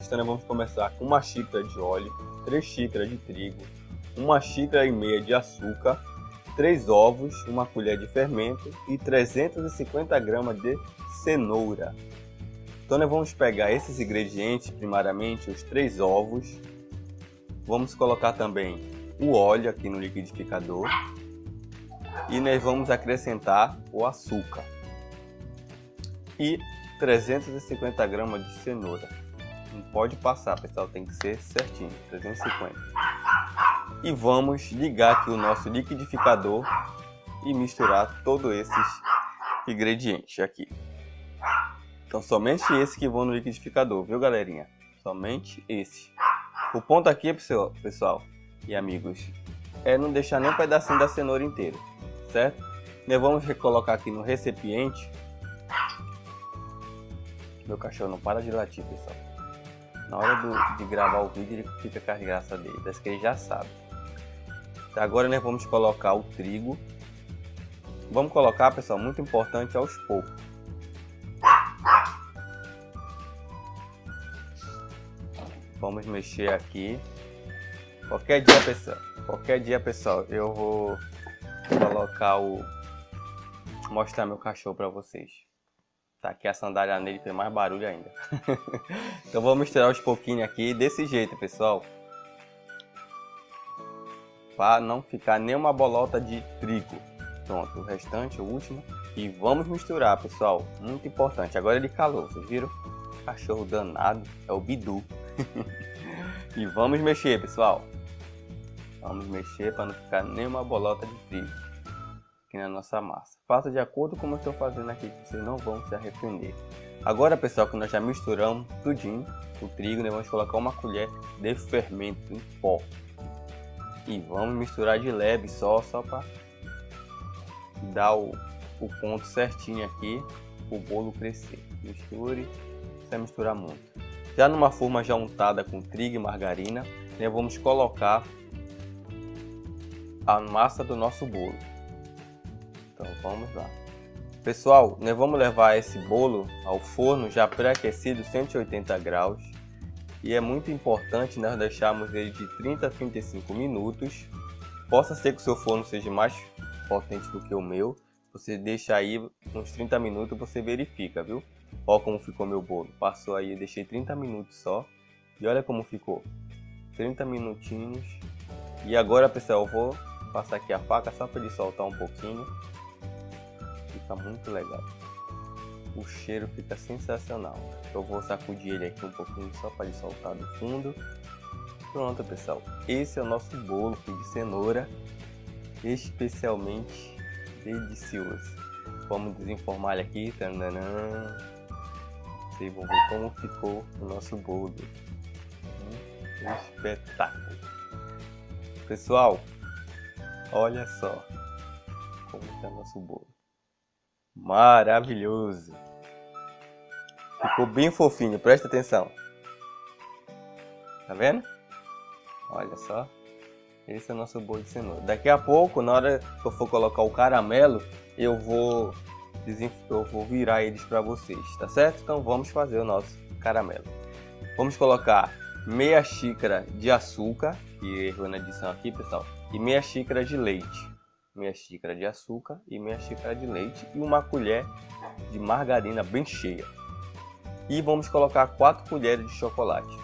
Então vamos começar com uma xícara de óleo, 3 xícaras de trigo, uma xícara e meia de açúcar, 3 ovos, uma colher de fermento e 350 gramas de cenoura. Então nós vamos pegar esses ingredientes, primariamente os 3 ovos, vamos colocar também o óleo aqui no liquidificador e nós vamos acrescentar o açúcar e 350 gramas de cenoura. Não pode passar, pessoal, tem que ser certinho, 350. E vamos ligar aqui o nosso liquidificador e misturar todos esses ingredientes aqui. Então somente esse que vão no liquidificador, viu galerinha? Somente esse. O ponto aqui, pessoal e amigos, é não deixar nem um pedacinho da cenoura inteiro, certo? Nós vamos colocar aqui no recipiente meu cachorro não para de latir, pessoal. Na hora do, de gravar o vídeo, ele fica com a graça dele. Parece que ele já sabe. Então, agora nós vamos colocar o trigo. Vamos colocar, pessoal, muito importante, aos poucos. Vamos mexer aqui. Qualquer dia, pessoal, qualquer dia, pessoal, eu vou colocar o... Mostrar meu cachorro para vocês. Tá aqui a sandália nele, tem mais barulho ainda. então vou misturar os pouquinhos aqui desse jeito, pessoal. Para não ficar nenhuma bolota de trigo. Pronto, o restante, o último. E vamos misturar, pessoal. Muito importante. Agora ele calou, vocês viram? Cachorro danado, é o Bidu. e vamos mexer, pessoal. Vamos mexer para não ficar nenhuma bolota de trigo aqui na nossa massa. Faça de acordo com como eu estou fazendo aqui, que vocês não vão se arrepender. Agora, pessoal, que nós já misturamos tudinho, o trigo, nós vamos colocar uma colher de fermento em pó. E vamos misturar de leve só, só para dar o, o ponto certinho aqui, o bolo crescer. Misture, sem misturar muito. Já numa forma já untada com trigo e margarina, nós vamos colocar a massa do nosso bolo. Então vamos lá. Pessoal, nós vamos levar esse bolo ao forno já pré-aquecido 180 graus. E é muito importante nós deixarmos ele de 30 a 35 minutos. Possa ser que o seu forno seja mais potente do que o meu. Você deixa aí uns 30 minutos você verifica, viu? Olha como ficou meu bolo. Passou aí, deixei 30 minutos só. E olha como ficou. 30 minutinhos. E agora, pessoal, eu vou passar aqui a faca só para ele soltar um pouquinho fica muito legal. O cheiro fica sensacional. Eu vou sacudir ele aqui um pouquinho só para ele soltar do fundo. Pronto, pessoal. Esse é o nosso bolo de cenoura, especialmente delicioso. Vamos desenformar ele aqui. Vocês vão ver como ficou o nosso bolo. Um espetáculo. Pessoal, olha só como está nosso bolo. Maravilhoso. Ficou bem fofinho, presta atenção. Tá vendo? Olha só. Esse é o nosso bolo de cenoura. Daqui a pouco, na hora que eu for colocar o caramelo, eu vou, eu vou virar eles para vocês, tá certo? Então vamos fazer o nosso caramelo. Vamos colocar meia xícara de açúcar, que errou na edição aqui, pessoal, e meia xícara de leite meia xícara de açúcar e meia xícara de leite e uma colher de margarina bem cheia. E vamos colocar 4 colheres de chocolate.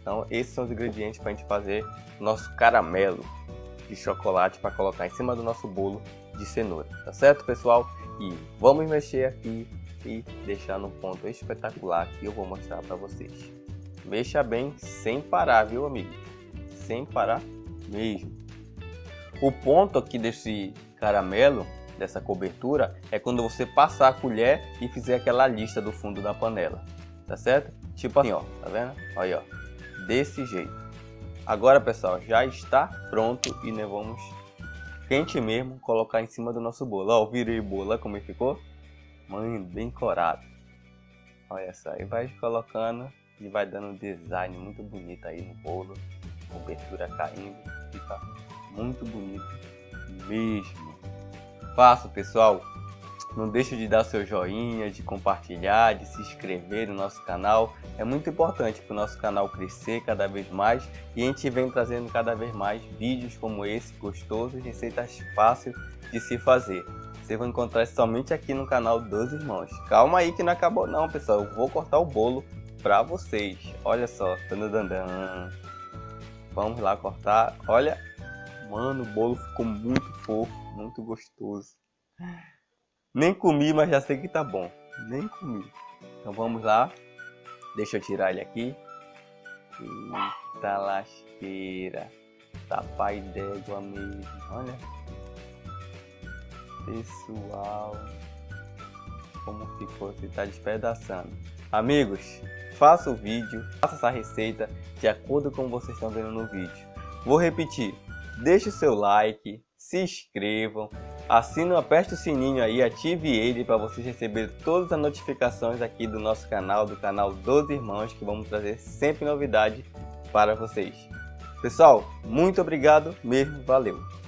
Então esses são os ingredientes para a gente fazer nosso caramelo de chocolate para colocar em cima do nosso bolo de cenoura. Tá certo, pessoal? E vamos mexer aqui e deixar no ponto espetacular que eu vou mostrar para vocês. Mexa bem sem parar, viu, amigo? Sem parar mesmo. O ponto aqui desse caramelo, dessa cobertura, é quando você passar a colher e fizer aquela lista do fundo da panela, tá certo? Tipo assim, ó, tá vendo? Aí, ó, desse jeito. Agora, pessoal, já está pronto e nós vamos quente mesmo colocar em cima do nosso bolo. Ó, virei o bolo, olha como ele ficou. Mãe, bem corado. Olha só, e vai colocando e vai dando um design muito bonito aí no bolo. Cobertura caindo, fica muito bonito mesmo. Faça, pessoal. Não deixe de dar seu joinha, de compartilhar, de se inscrever no nosso canal. É muito importante para o nosso canal crescer cada vez mais e a gente vem trazendo cada vez mais vídeos como esse, gostosos, receitas fáceis de se fazer. Você vai encontrar somente aqui no canal dos irmãos. Calma aí que não acabou não, pessoal. Eu vou cortar o bolo para vocês. Olha só. Vamos lá cortar. Olha. Mano, o bolo ficou muito fofo, muito gostoso. Nem comi, mas já sei que tá bom. Nem comi. Então vamos lá. Deixa eu tirar ele aqui. Eita lasqueira. Tá pai d'égua mesmo. Olha. Pessoal. Como ficou. Você tá despedaçando. Amigos, faça o vídeo. Faça essa receita de acordo com vocês estão vendo no vídeo. Vou repetir. Deixe seu like. Se inscrevam Assina, aperte o sininho aí, ative ele para vocês receberem todas as notificações aqui do nosso canal, do canal dos Irmãos, que vamos trazer sempre novidade para vocês. Pessoal, muito obrigado mesmo, valeu!